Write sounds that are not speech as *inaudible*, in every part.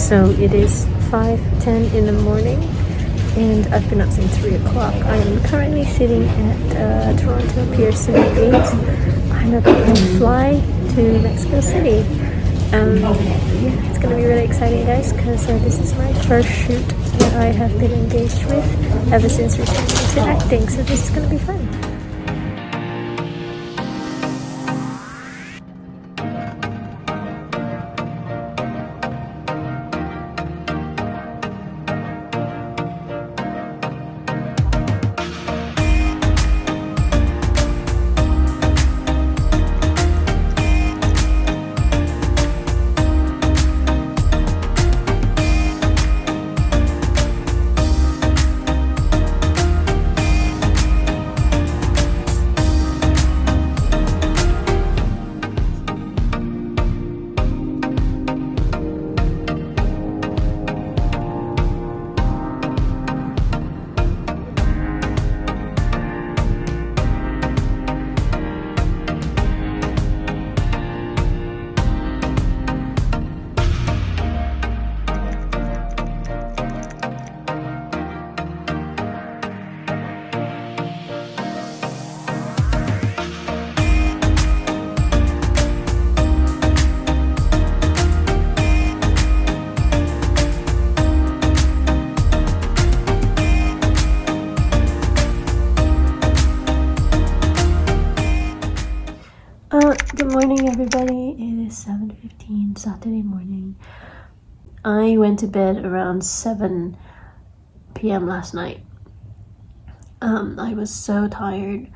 So it is 5.10 in the morning and I've been up since 3 o'clock. I am currently sitting at uh, Toronto Pearson Gate. I'm about to fly to Mexico City. Um, it's gonna be really exciting guys because uh, this is my first shoot that I have been engaged with ever since returning to acting so this is gonna be fun. I went to bed around 7 p.m. last night. Um, I was so tired.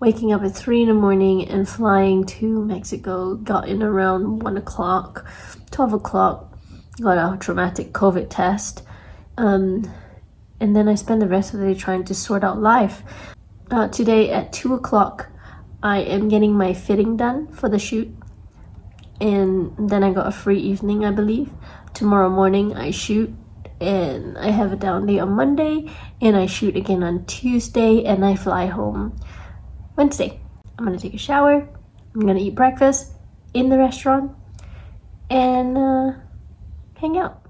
Waking up at 3 in the morning and flying to Mexico, got in around 1 o'clock, 12 o'clock, got a traumatic COVID test. Um, and then I spent the rest of the day trying to sort out life. Uh, today at 2 o'clock, I am getting my fitting done for the shoot and then I got a free evening I believe. Tomorrow morning I shoot and I have a down day on Monday and I shoot again on Tuesday and I fly home Wednesday. I'm gonna take a shower, I'm gonna eat breakfast in the restaurant and uh, hang out.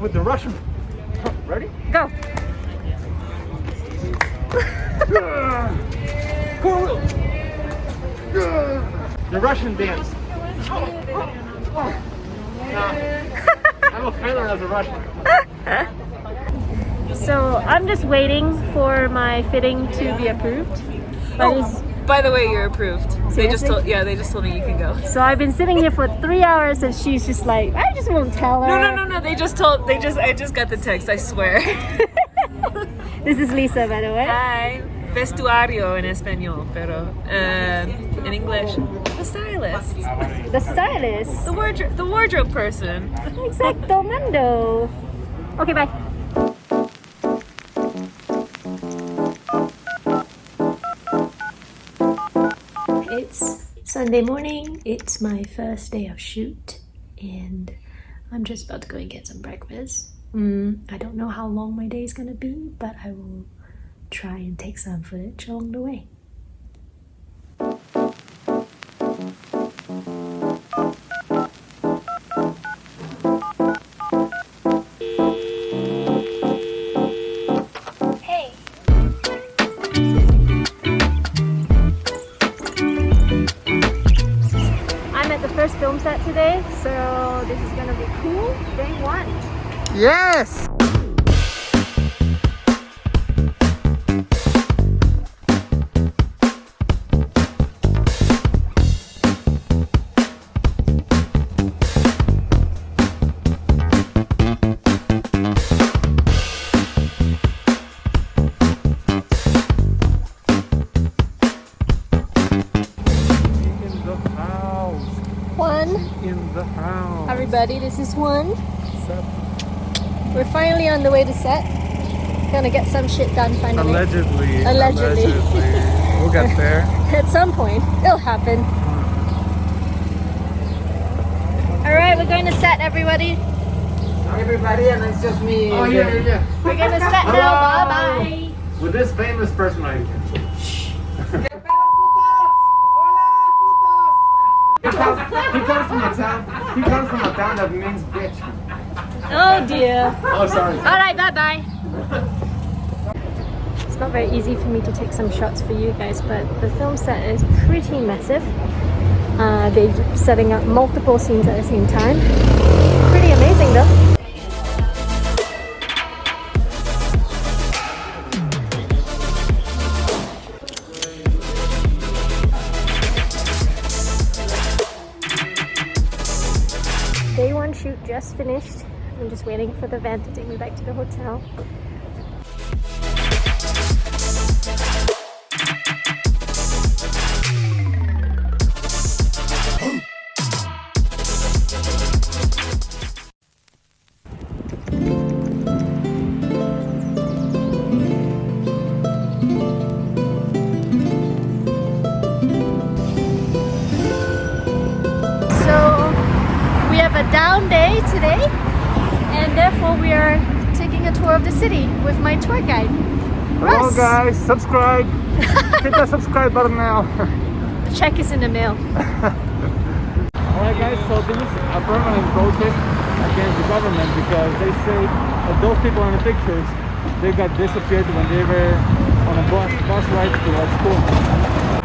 With the Russian. Ready? Go. *laughs* the Russian dance. *laughs* I'm a failure as a Russian. so I'm just waiting for my fitting to be approved. But oh. By the way, you're approved. Seriously? They just told yeah, they just told me you can go. So I've been sitting here for three hours and she's just like, I just won't tell her. No, no, no, no. They just told. They just. I just got the text. I swear. *laughs* this is Lisa, by the way. Hi. Vestuario in español, pero uh, in English, the stylist. The stylist. The wardrobe. The wardrobe person. Exacto, Mando. Okay, bye. Sunday morning, it's my first day of shoot and I'm just about to go and get some breakfast. Mm, I don't know how long my day is gonna be, but I will try and take some footage along the way. One in the house. Everybody, this is one. We're finally on the way to set. Gonna get some shit done finally. Allegedly. Allegedly. We'll get *laughs* there. At some point, it'll happen. Hmm. All right, we're going to set, everybody. Everybody, and it's just me. Oh, yeah, yeah, yeah. We're gonna set now. Bye bye. With this famous person right here. He comes, he comes from a town. He comes from a town that means bitch. Oh dear. Oh, sorry. All right, bye bye. It's not very easy for me to take some shots for you guys, but the film set is pretty massive. Uh, they're setting up multiple scenes at the same time. Pretty amazing though. Day one shoot just finished. I'm just waiting for the van to take me back to the hotel. We are taking a tour of the city with my tour guide. Hello, Russ. guys. Subscribe. *laughs* Hit that subscribe button now. The check is in the mail. *laughs* Alright guys, so this is a permanent protest against the government because they say that those people in the pictures, they got disappeared when they were on a bus, bus ride to our school.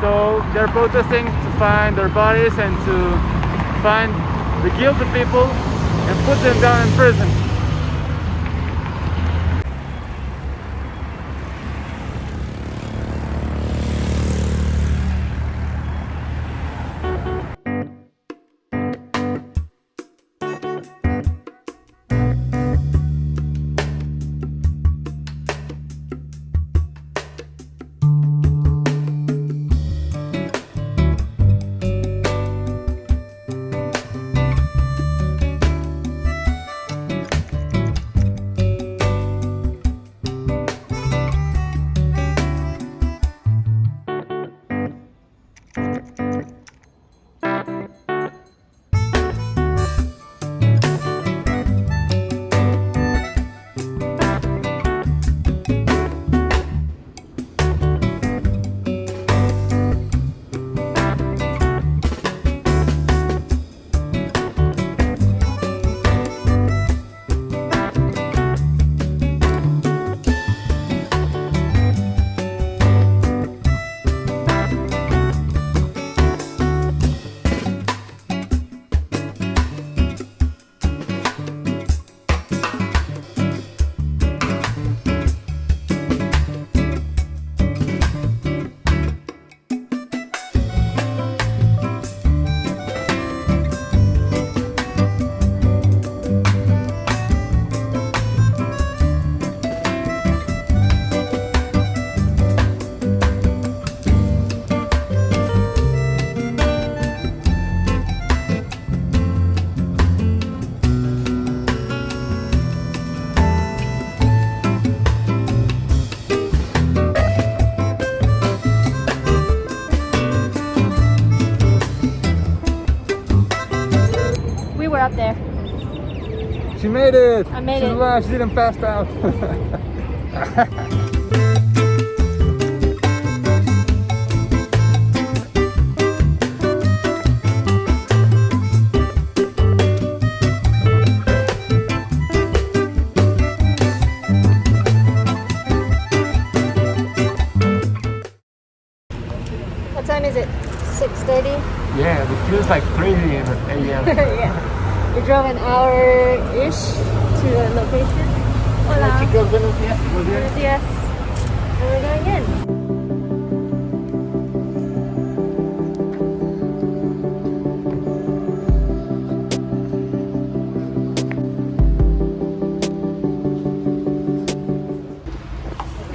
So they're protesting to find their bodies and to find the guilty people and put them down in prison. Made it! I made She's alive, she didn't pass out. *laughs*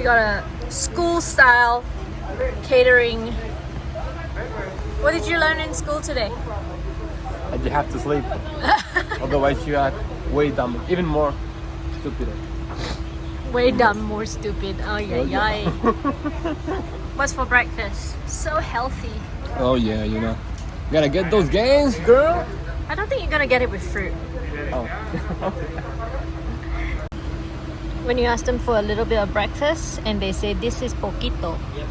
We got a school style catering. What did you learn in school today? you have to sleep. *laughs* Otherwise, you are way dumb, even more stupid. Way dumb, more stupid. Oh yeah, oh, yeah. yeah. *laughs* What's for breakfast? So healthy. Oh yeah, you know. You gotta get those gains, girl. I don't think you're gonna get it with fruit. Oh. *laughs* When you ask them for a little bit of breakfast and they say this is poquito. You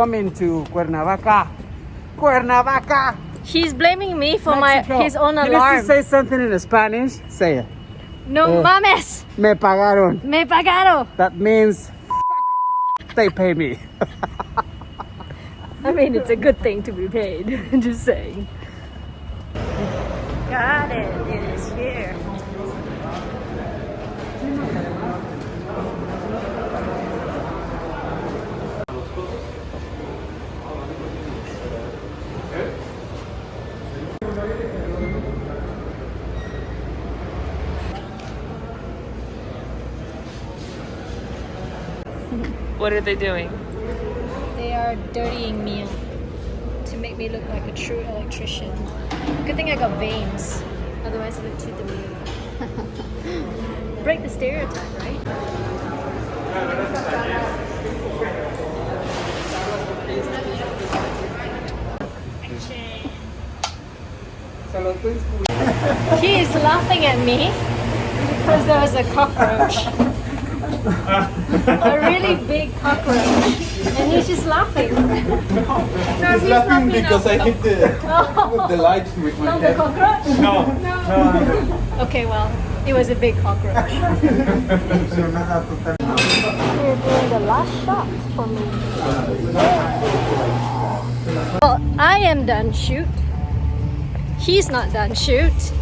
coming to Cuernavaca. Cuernavaca. He's blaming me for Mexico. my his own You need alarm. to say something in Spanish. Say it. no Oh. mames, Me pagaron. me pagaron. That means they pay me. *laughs* I mean, it's a good thing to be paid. *laughs* Just saying. Got it. It is here. What are they doing? They are dirtying me up to make me look like a true electrician. Good thing I got veins. Otherwise, I look too demure. Break the stereotype, right? He is laughing at me because there was a cockroach. *laughs* *laughs* a really big cockroach. And he's just laughing. no, he's laughing because I hit the, the light with my Not the cockroach? No. No. *laughs* okay, well, it was a big cockroach. *laughs* You're doing the last shot for me. Well, I am done shoot. He's not done shoot.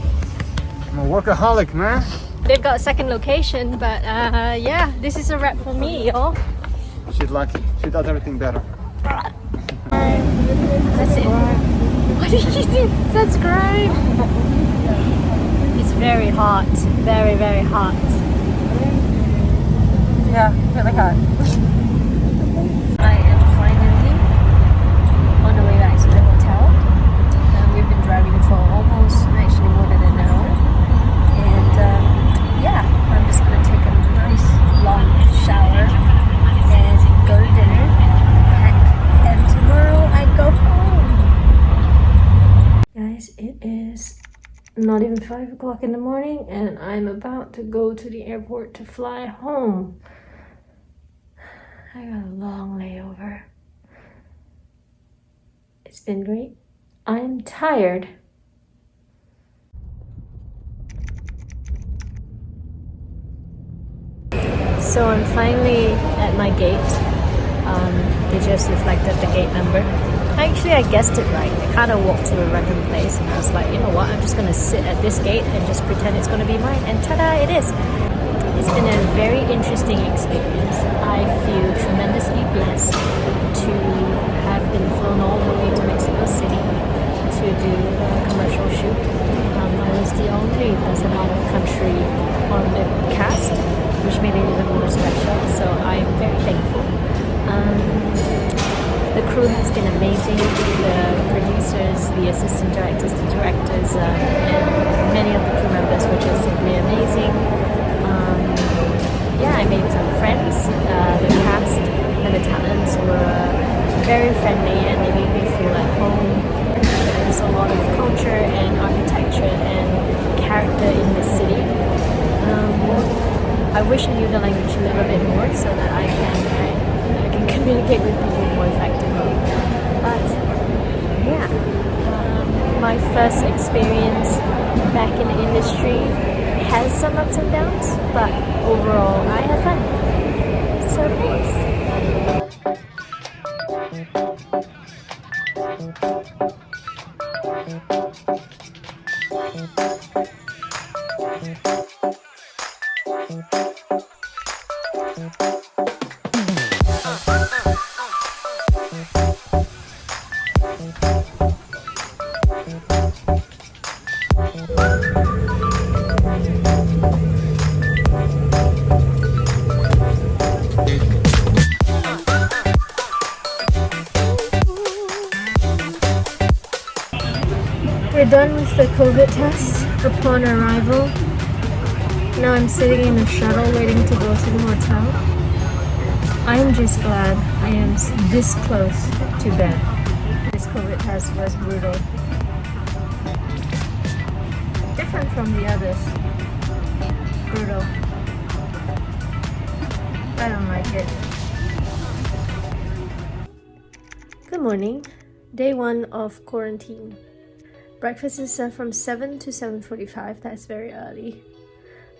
I'm a workaholic, man. They've got a second location, but uh, yeah, this is a wrap for me, y'all. She's lucky. She does everything better. That's it. What did you do? Subscribe. It's very hot. Very, very hot. Yeah, really hot. 5 o'clock in the morning and I'm about to go to the airport to fly home. I got a long layover. It's been great. I'm tired. So I'm finally at my gate. Um, they just reflected the gate number. Actually, I guessed it right. I kind of walked to a random place and I was like, you know what, I'm just going to sit at this gate and just pretend it's going to be mine. And ta-da, it is. It's been a very interesting experience. I feel tremendously blessed to have been flown all the way to Mexico City to do a commercial shoot. Um, I was the only person out of country on the cast, which made been amazing. The producers, the assistant directors, the directors, uh, and many of the crew members were just simply amazing. Um, yeah, I made some friends. Uh, the cast and the talents were very friendly and they made me feel at home. There's a lot of culture and architecture and character in the city. Um, I wish I knew the language a little bit more so that I can I can communicate with people more effectively. But yeah, um, my first experience back in the industry has some ups and downs, but overall I had fun. So thanks. We're done with the COVID test upon arrival. Now I'm sitting in a shuttle waiting to go to the hotel. I'm just glad I am this close to bed. This COVID test was brutal. Different from the others. Brutal. I don't like it. Good morning. Day one of quarantine. Breakfast is served from 7 to 7.45. That's very early.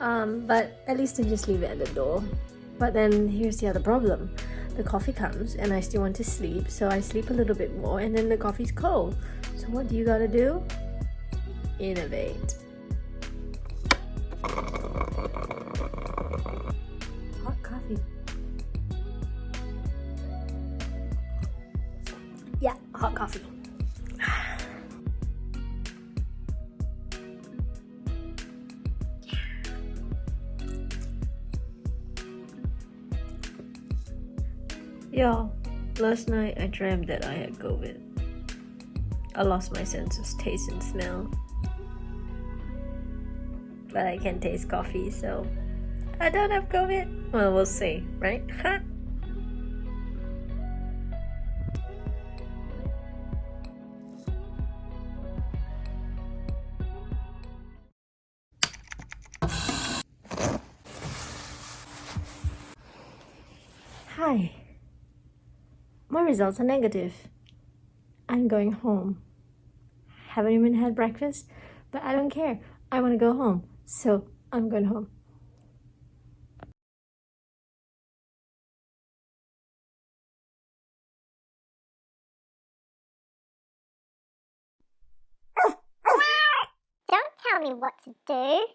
Um, but at least I just leave it at the door. But then here's the other problem. The coffee comes and I still want to sleep, so I sleep a little bit more and then the coffee's cold. So what do you gotta do? Innovate. Hot coffee. Yeah, hot coffee. Yo, last night I dreamt that I had COVID. I lost my sense of taste and smell. But I can taste coffee, so I don't have COVID. Well, we'll see, right? Hi. My results are negative. I'm going home. Haven't even had breakfast, but I don't care. I want to go home. So I'm going home. *coughs* Don't tell me what to do.